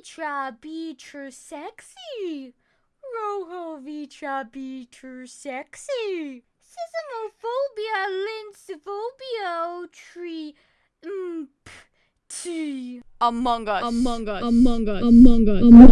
vitra beacher sexy. Rojo vitra beacher sexy. Sismophobia linsophobia tree. Mm, t. Among Us. Among Us. Among Us. Among Us. Among